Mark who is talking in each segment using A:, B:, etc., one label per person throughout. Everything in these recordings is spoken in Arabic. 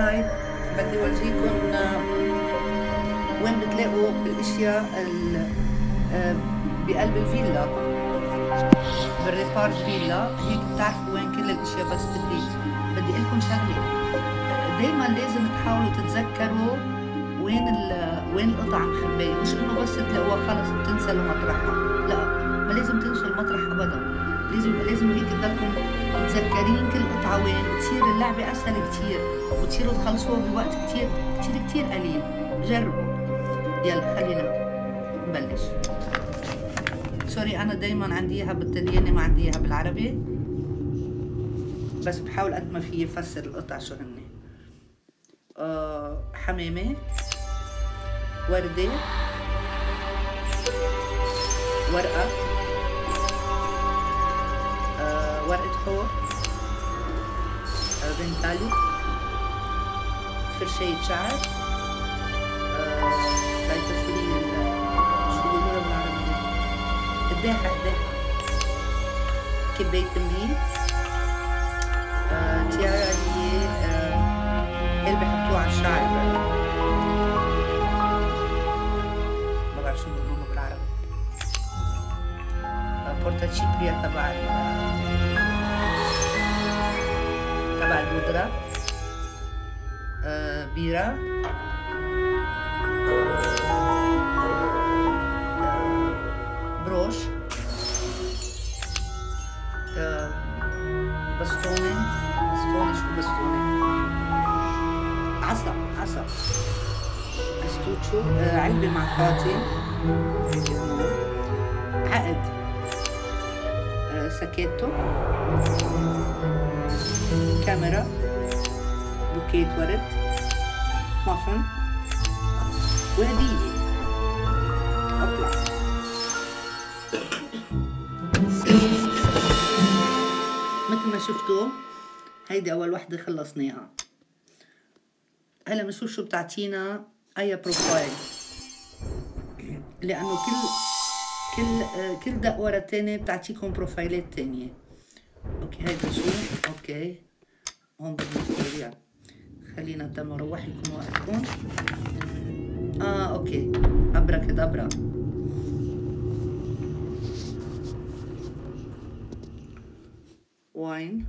A: هاي بدي أورجيكم آه، وين بتلاقوا الأشياء ال- آه، بقلب الفيلا. بالريبارت فيلا هيك بتعرفوا وين كل الأشياء بس بدي بدي أقول لكم شغلة. دائما لازم تحاولوا تتذكروا وين وين القطع مخبية. مش إنه بس تلاقوها خلص بتنسلوا مطرحها لا ما لازم تنسوا المطرح ابدا. لازم لازم هيك تضلكم متذكرين كل قطعه وين بتصير اللعبة أسهل كتير وتصيروا تخلصوها بوقت كتير كتير كتير قليل. جربوا. يلا خلينا نبلش. سوري أنا دايما عندي إياها بالطلياني ما عندي إياها بالعربي. بس بحاول قد ما فيي افسر القطع شو هن. آه حمامة وردة ورقة. آه ورقة حور آه بنتالي فرشاية شعر آه هاي تفريل شو بيقولوا بالعربي؟ قداحة قداحة كباية تمرين آه تيارة تشيبريا تبع تبع البودرة آه بيرة. آه، بروش. آه، بستونة. بستونة شو بستونة؟ عصا عصا. استوتشو آه، علبة مع خاتم sacchetto. كاميرا. بوكيت ورد. مافن وهدية. أطلع. مثل ما شفتوا هيدي أول وحدة خلصناها. هلا بنشوف شو بتعطينا. أي profile لأنه كل كل كل دق ورا بتعطيكم بروفايلات تانية أوكي هيدا شو أوكي هون بدنا نسترجع خلينا تم أروح لكم وقتكم آه أوكي ابرا كدبرا واين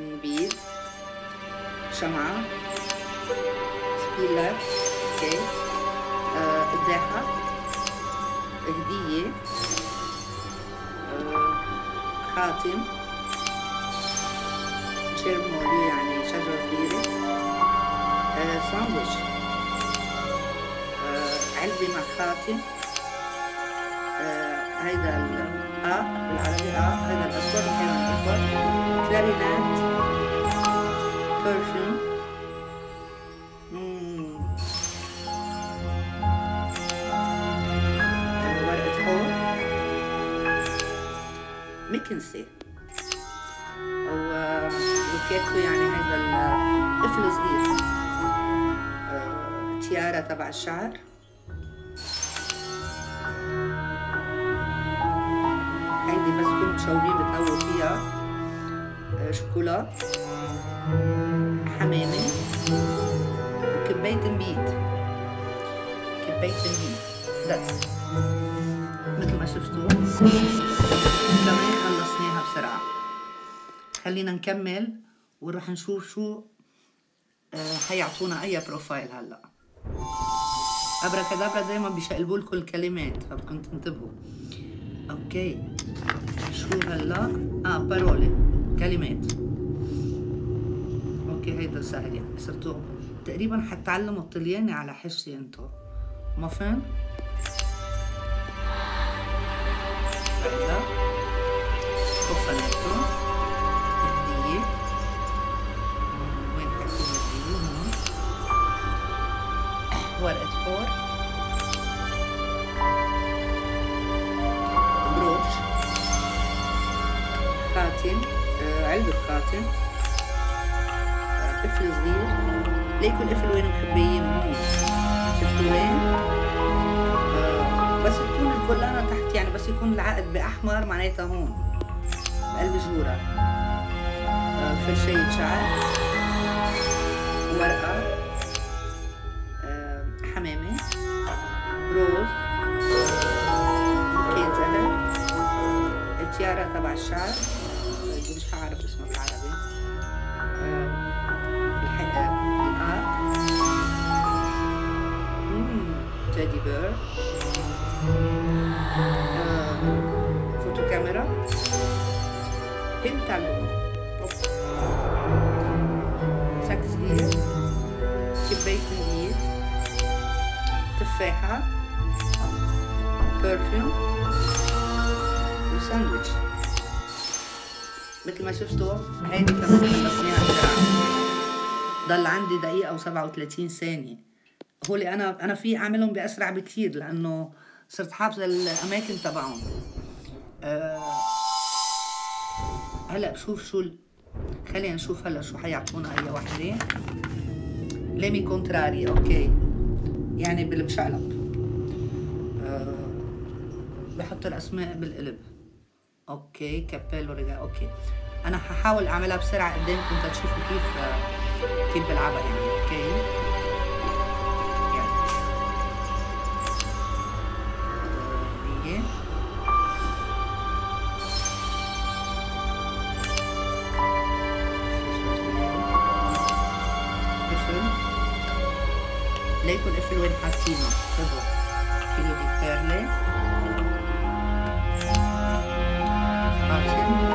A: نبيذ شمعة سبيلر أوكي آه، قداحة هدية. آه، خاتم. شيرمولي يعني شجرة صغيرة آه، ساندويتش آه، علبة مع خاتم. هيدا ال آ بالعربي آ هيدا الأسود الحيوان الأسود كلارينات برفيوم ميكنسي. أو بوكيتو يعني هيدا الطفل صغير. آه، تيارة تبع الشعر. هيدي بس كنت مشاورين بتقووا فيها. آه، شوكولا حمامة. وكباية نبيت كباية نبيت بس. مثل ما شفتوا. كمان خلصناها بسرعة. خلينا نكمل ونروح نشوف شو آه، حيعطونا أي بروفايل هلأ. أبرا كدابرا دايما بيشقلبوا لكم الكلمات فبدكم تنتبهوا. okay. شو هلأ؟ آه parole كلمات. okay هيدا سهل يعني صرتوا تقريبا حتعلموا الطلياني على حسي انتو ما فهم؟ هيدا cofanetto هدية وين حكون الهدية هون ورقة حور. بروش. خاتم. آه، علبة خاتم. آه، طفل صغير. ليكوا القفل وين مخبيين هون شفتوا وين؟ بس يكون العقد بأحمر معناتها هون بقلب جوره فرشاية شعر ورقة آه، حمامة. روز. كان زهر التيارة تبع الشعر. مش عارف اسمها بالعربي. perfume وساندويتش مثل ما شفتوا هيدي كمان خلصناها بسرعة ضل عندي دقيقة وسبعة وثلاثين ثانية هولي أنا أنا في أعملهم بأسرع بكتير لأنه صرت حافظة الأماكن تبعهم أه هلا بشوف شو ال... خلينا نشوف هلا شو حيعطونا اي وحده nomi contrari okay يعني بالمشقلب بحط الاسماء بالقلب okay cappello رجع okay أنا ححاول اعملها بسرعة قدامكم تشوفوا كيف كيف بلعبها يعني okay يعني ليكن قفل وين حاطينه خذوا كيلو دي بيرلي خاتم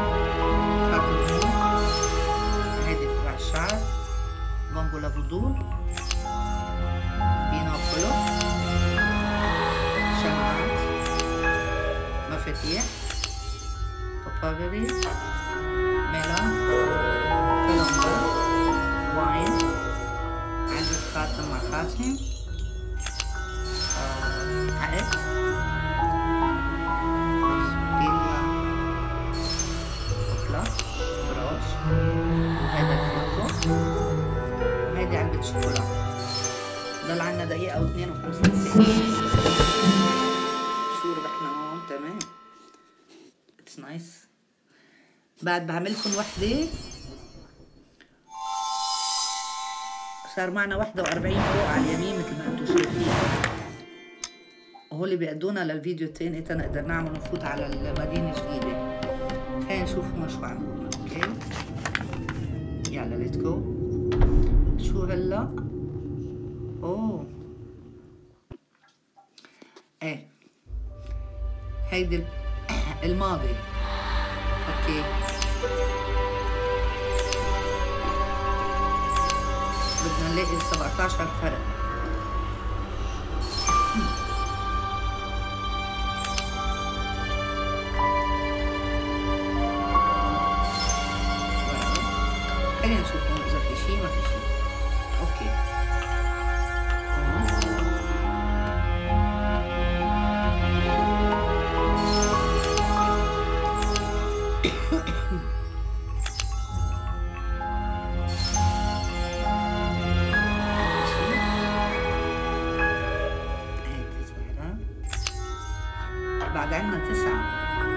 A: بعد بعملكم وحدة. صار معنا 41 فوق على اليمين مثل ما أنتم شايفين. اللي بيقدونا للفيديو التاني تنقدر نعمل نفوت على المدينة الجديدة. خلينا نشوف هون شو عملوا okay؟ يلا let's go شو هلا؟ أوه. إيه. هيدي الماضي. أوكي. بدنا نلاقي 17 فرق بعد عنا تسعة بعد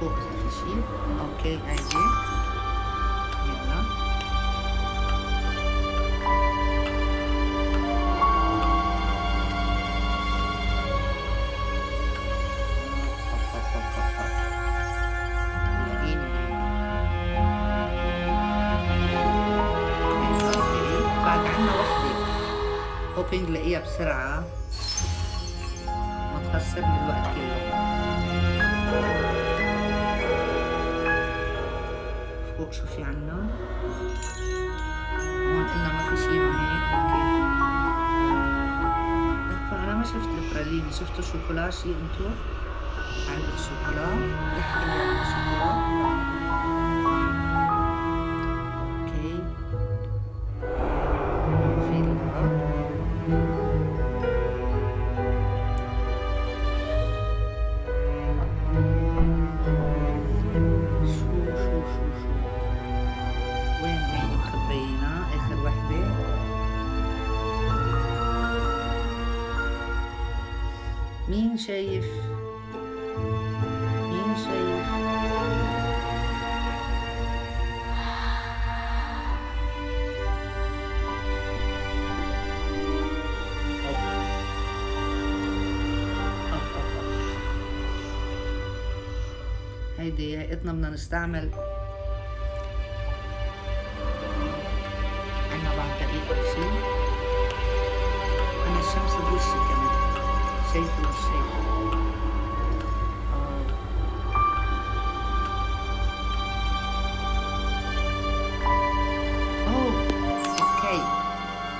A: فوق شي أوكي هيدي يلا هوبينج لاقيها بسرعة. ما تخسرني الوقت كله. فوق شو في عنا هون قلنا ما في شي ما هيك أنا ما شفت البراليني شفتوا شوكولا شي إنتو. علبة شوكولا. يحكي مين شايف مين شايف. هيدي هيئتنا بدنا نستعمل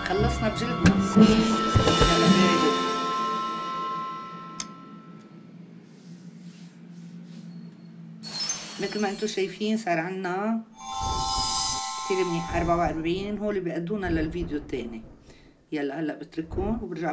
A: خلصنا بجلدنا. مثل ما أنتم شايفين صار عنا كتير منيح 44 هول بيأدونا للفيديو التاني يلا هلا بتركون وبرجع